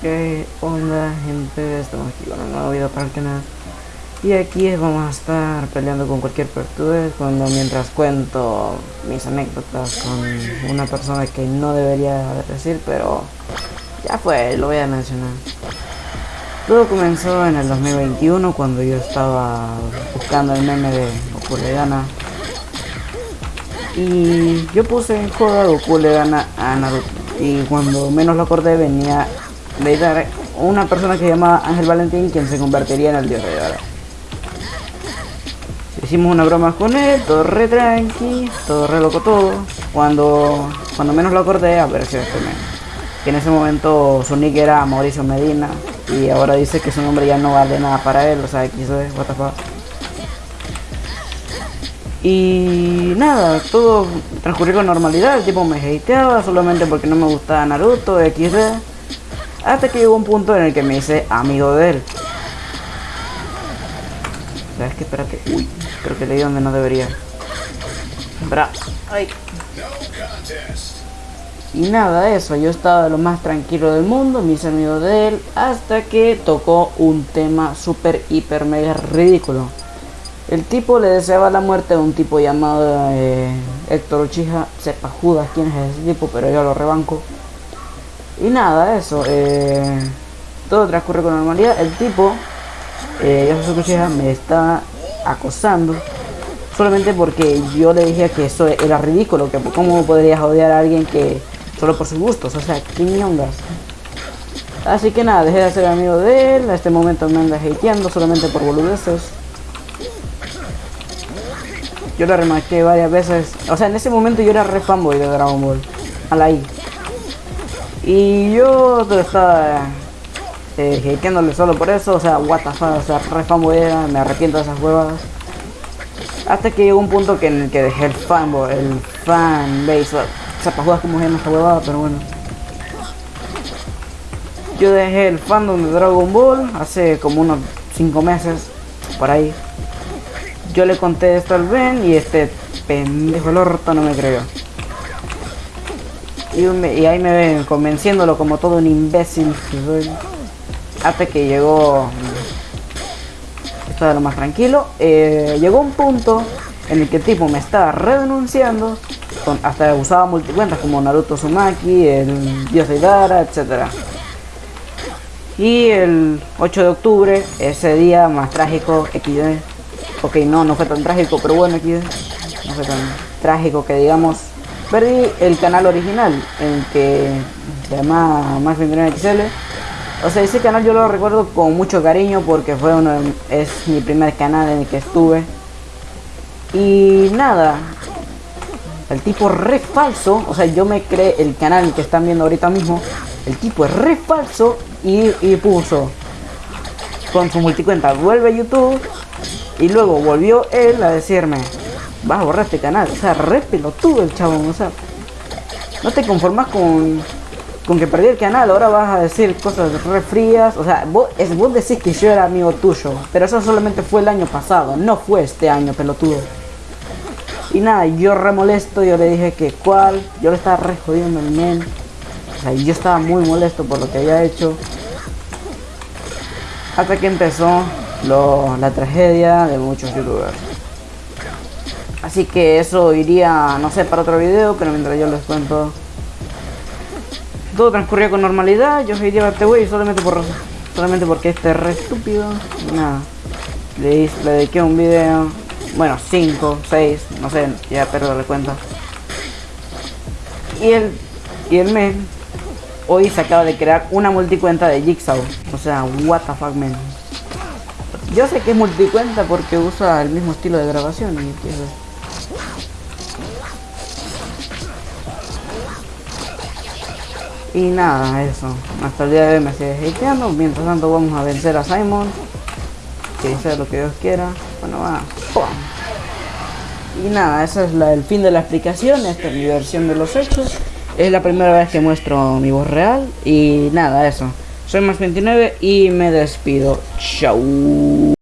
¿Qué onda gente? Estamos aquí con un nuevo video para el canal. Y aquí vamos a estar peleando con cualquier pertude Cuando mientras cuento mis anécdotas con una persona que no debería decir Pero ya fue, lo voy a mencionar. Todo comenzó en el 2021 cuando yo estaba buscando el meme de Goku le gana. Y yo puse en joda Goku le gana a Naruto. Y cuando menos lo acordé venía de una persona que se llama Ángel Valentín quien se convertiría en el dios de Dara. Hicimos una broma con él, todo re tranqui, todo re loco todo. Cuando, cuando menos lo acordé apareció este men. Que en ese momento su nick era Mauricio Medina y ahora dice que su nombre ya no vale nada para él, o sea, XD, what the fuck. Y nada, todo transcurrió con normalidad, el tipo me hateaba solamente porque no me gustaba Naruto, XD. Hasta que llegó un punto en el que me hice amigo de él. ¿Sabes qué? Espérate. Uy, creo que leí donde no debería. Bra. Ay. Y nada, eso. Yo estaba lo más tranquilo del mundo, me hice amigo de él, hasta que tocó un tema súper, hiper, mega ridículo. El tipo le deseaba la muerte a un tipo llamado eh, Héctor Uchiha. Sepa Judas quién es ese tipo, pero yo lo rebanco. Y nada, eso. Eh, todo transcurre con normalidad. El tipo, eh, Yasuko me está acosando. Solamente porque yo le dije que eso era ridículo. Que cómo podrías odiar a alguien que solo por sus gustos. O sea, ¿qué ñongas? Así que nada, dejé de ser amigo de él. A este momento me anda hateando solamente por boludeces. Yo le remarqué varias veces. O sea, en ese momento yo era re fanboy de Dragon Ball. A la I. Y yo estaba eh, solo por eso, o sea, what the fuck, o sea, re fanboy me arrepiento de esas huevas. Hasta que llegó un punto que en el que dejé el fanboy, el fanbase, o sea, para jugar como en esta huevada, pero bueno. Yo dejé el fandom de Dragon Ball hace como unos 5 meses, por ahí. Yo le conté esto al Ben y este pendejo el orto no me creyó. Y, ahí me ven convenciéndolo como todo un imbécil Hasta que llegó... Estaba lo más tranquilo. Eh, llegó un punto en el que el tipo me estaba redenunciando. hasta usaba multicuentas como Naruto Sumaki, el Dios de Idara, etc. Y el 8 de octubre, ese día más trágico, XD. Ok, no, no fue tan trágico, pero bueno, XD. No fue tan trágico que digamos perdí el canal original, el que se llama Max 29 XL. O sea, ese canal yo lo recuerdo con mucho cariño porque fue uno es mi primer canal en el que estuve. Y nada, el tipo re falso, o sea, yo me creé el canal que están viendo ahorita mismo. El tipo es re falso y, y puso con su multicuenta, vuelve a YouTube y luego volvió él a decirme, vas a borrar este canal. O sea, re pelotudo el chabón. O sea, no te conformas con, con que perdí el canal. Ahora vas a decir cosas re frías. O sea, vos, vos decís que yo era amigo tuyo. Pero eso solamente fue el año pasado. No fue este año, pelotudo. Y nada, yo re molesto. Yo le dije que cuál. Yo le estaba re jodiendo el men. O sea, yo estaba muy molesto por lo que había hecho. Hasta que empezó lo, la tragedia de muchos youtubers. Así que eso iría, no sé, para otro video, pero mientras yo les cuento. Todo transcurrió con normalidad, yo soy a este güey solamente por solamente porque este es re estúpido. nada. Le, le dediqué un video. Bueno, 5, 6, no sé, ya perdo la cuenta. Y el, y el men hoy se acaba de crear una multicuenta de Jigsaw. O sea, what the fuck, man. Yo sé que es multicuenta porque usa el mismo estilo de grabación y eso. Y nada, eso. Hasta el día de hoy me sigue hateando. Mientras tanto vamos a vencer a Simon. Que sea lo que Dios quiera. Bueno, va. Y nada, ese es el fin de la explicación. Esta es mi versión de los hechos. Es la primera vez que muestro mi voz real. Y nada, eso. Soy más 29 y me despido. Chau.